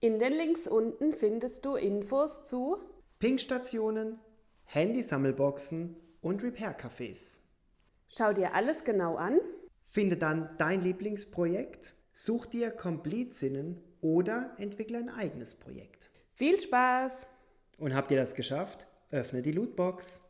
In den Links unten findest du Infos zu Pinkstationen, Handysammelboxen und Repair-Cafés. Schau dir alles genau an. Finde dann dein Lieblingsprojekt, such dir Komplizinnen oder entwickle ein eigenes Projekt. Viel Spaß! Und habt ihr das geschafft? Öffne die Lootbox.